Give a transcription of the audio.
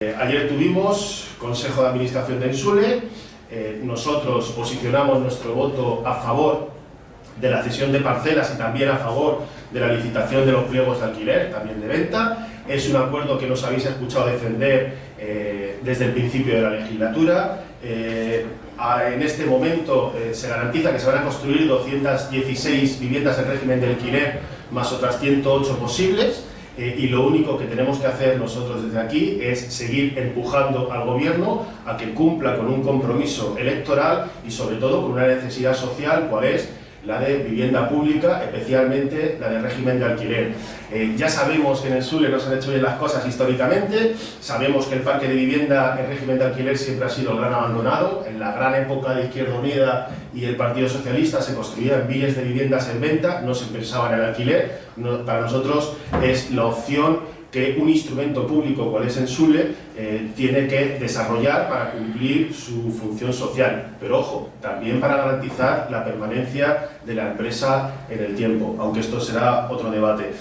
Eh, ayer tuvimos Consejo de Administración de Ensule, eh, nosotros posicionamos nuestro voto a favor de la cesión de parcelas y también a favor de la licitación de los pliegos de alquiler, también de venta. Es un acuerdo que nos habéis escuchado defender eh, desde el principio de la legislatura. en este momento se garantiza que se van a construir 216 viviendas en régimen de alquiler más otras 108 posibles. Eh, y lo único que tenemos que hacer nosotros desde aquí es seguir empujando al gobierno a que cumpla con un compromiso electoral y sobre todo con una necesidad social, cual es la de vivienda pública, especialmente la de régimen de alquiler. Eh, ya sabemos que en el Sule no se han hecho bien las cosas históricamente, sabemos que el parque de vivienda en régimen de alquiler siempre ha sido el gran abandonado, en la gran época de Izquierda Unida y el Partido Socialista se construían miles de viviendas en venta, no se pensaba en el alquiler, para nosotros es la opción que un instrumento público, cual es Ensule, eh, tiene que desarrollar para cumplir su función social. Pero ojo, también para garantizar la permanencia de la empresa en el tiempo, aunque esto será otro debate.